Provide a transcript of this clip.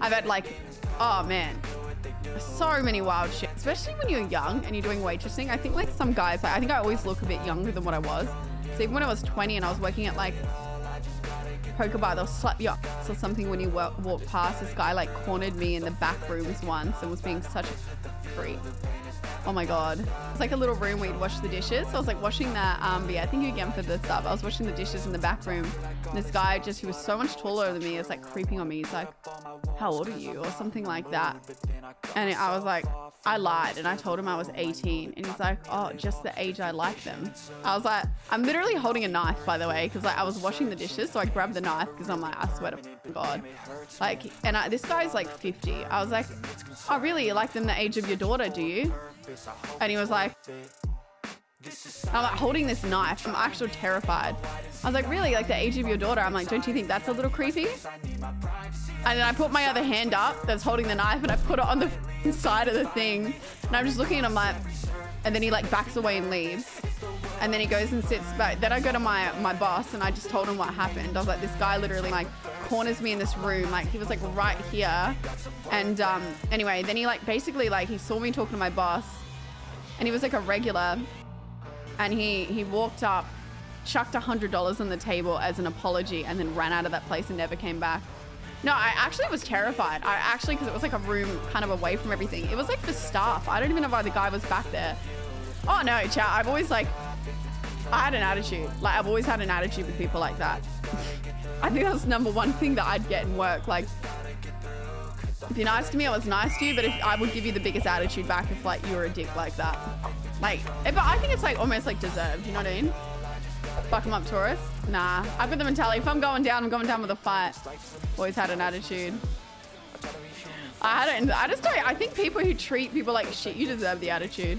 I've had like, oh man, so many wild shit, especially when you're young and you're doing waitressing. I think like some guys, like, I think I always look a bit younger than what I was. So even when I was 20 and I was working at like poker bar, they'll slap you up or something when you walk, walk past. This guy like cornered me in the back rooms once and was being such a freak. Oh my god. It's like a little room where you'd wash the dishes. So I was like washing that, um, but yeah, thank you again for the sub. I was washing the dishes in the back room. This guy just, who was so much taller than me, is like creeping on me. He's like, how old are you? Or something like that. And I was like, I lied and I told him I was 18 and he's like, oh, just the age I like them. I was like, I'm literally holding a knife, by the way, because like I was washing the dishes. So I grabbed the knife because I'm like, I swear to God. Like, and I, this guy's like 50. I was like, oh, really? You like them the age of your daughter, do you? And he was like, I'm like holding this knife. I'm actually terrified. I was like, really? Like the age of your daughter? I'm like, don't you think that's a little creepy? And then I put my other hand up that's holding the knife and I put it on the side of the thing. And I'm just looking and I'm like, and then he like backs away and leaves. And then he goes and sits back. Then I go to my, my boss and I just told him what happened. I was like, this guy literally like corners me in this room. Like he was like right here. And um, anyway, then he like basically like he saw me talking to my boss and he was like a regular and he he walked up chucked a hundred dollars on the table as an apology and then ran out of that place and never came back no i actually was terrified i actually because it was like a room kind of away from everything it was like for staff i don't even know why the guy was back there oh no chat i've always like i had an attitude like i've always had an attitude with people like that i think that's number one thing that i'd get in work like if you're nice to me, I was nice to you, but if I would give you the biggest attitude back if like you were a dick like that. Like, eh, but I think it's like almost like deserved, you know what I mean? Fuck them up, Taurus. Nah, I've got the mentality. If I'm going down, I'm going down with a fight. Always had an attitude. I don't, I just don't, I think people who treat people like shit, you deserve the attitude.